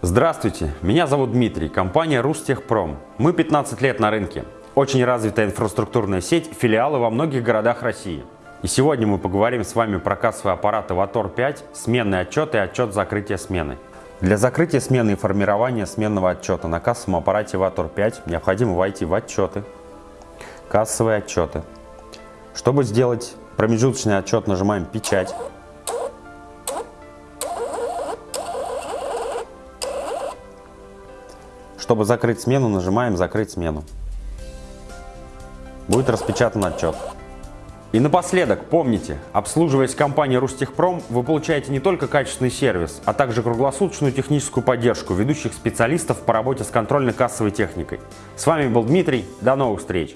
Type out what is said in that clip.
Здравствуйте, меня зовут Дмитрий, компания Рустехпром. Мы 15 лет на рынке. Очень развитая инфраструктурная сеть, филиалы во многих городах России. И сегодня мы поговорим с вами про кассовый аппарат Avator 5, сменный отчет и отчет закрытия смены. Для закрытия смены и формирования сменного отчета на кассовом аппарате Avator 5 необходимо войти в отчеты, кассовые отчеты. Чтобы сделать промежуточный отчет, нажимаем «Печать». Чтобы закрыть смену, нажимаем «Закрыть смену». Будет распечатан отчет. И напоследок, помните, обслуживаясь компанией Рустехпром, вы получаете не только качественный сервис, а также круглосуточную техническую поддержку ведущих специалистов по работе с контрольно-кассовой техникой. С вами был Дмитрий, до новых встреч!